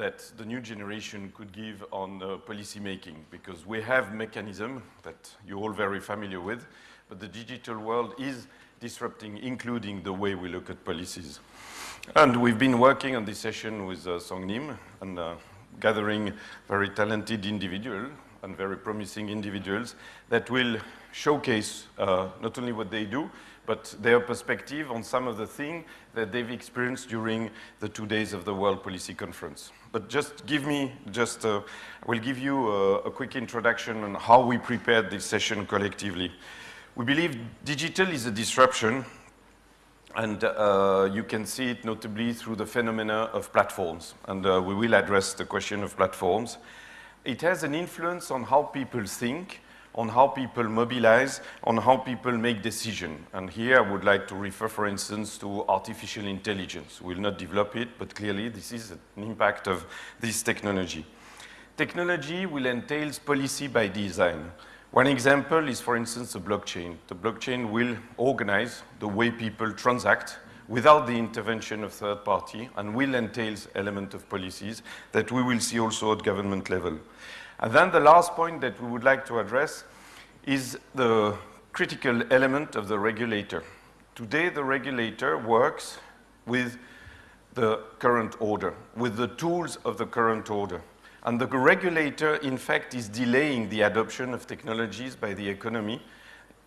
that the new generation could give on uh, policy making because we have mechanism that you're all very familiar with, but the digital world is disrupting, including the way we look at policies. And we've been working on this session with uh, Song Nim and uh, gathering very talented individuals and very promising individuals that will showcase uh, not only what they do, but their perspective on some of the things that they've experienced during the two days of the World Policy Conference. But just give me, just, uh, I will give you a, a quick introduction on how we prepared this session collectively. We believe digital is a disruption and uh, you can see it notably through the phenomena of platforms. And uh, we will address the question of platforms. It has an influence on how people think, on how people mobilize, on how people make decisions. And here I would like to refer, for instance, to artificial intelligence. We'll not develop it, but clearly this is an impact of this technology. Technology will entail policy by design. One example is, for instance, the blockchain. The blockchain will organize the way people transact without the intervention of third party and will entail element of policies that we will see also at government level. And then the last point that we would like to address is the critical element of the regulator. Today, the regulator works with the current order, with the tools of the current order. And the regulator, in fact, is delaying the adoption of technologies by the economy,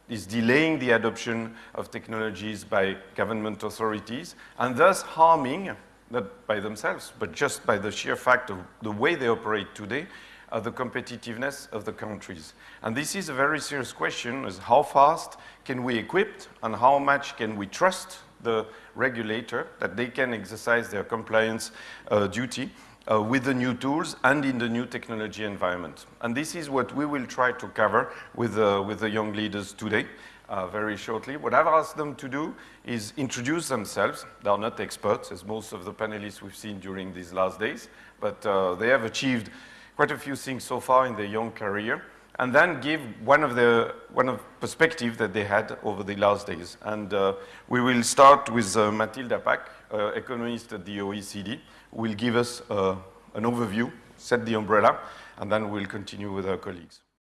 is delaying the adoption of technologies by government authorities, and thus harming, not by themselves, but just by the sheer fact of the way they operate today, uh, the competitiveness of the countries. And this is a very serious question, is how fast can we equip and how much can we trust the regulator that they can exercise their compliance uh, duty uh, with the new tools and in the new technology environment. And this is what we will try to cover with, uh, with the young leaders today. Uh, very shortly. What I've asked them to do is introduce themselves. They are not experts, as most of the panelists we've seen during these last days, but uh, they have achieved quite a few things so far in their young career, and then give one of the one of perspective that they had over the last days. And uh, we will start with uh, Mathilde Apac, uh, economist at the OECD, will give us uh, an overview, set the umbrella, and then we'll continue with our colleagues.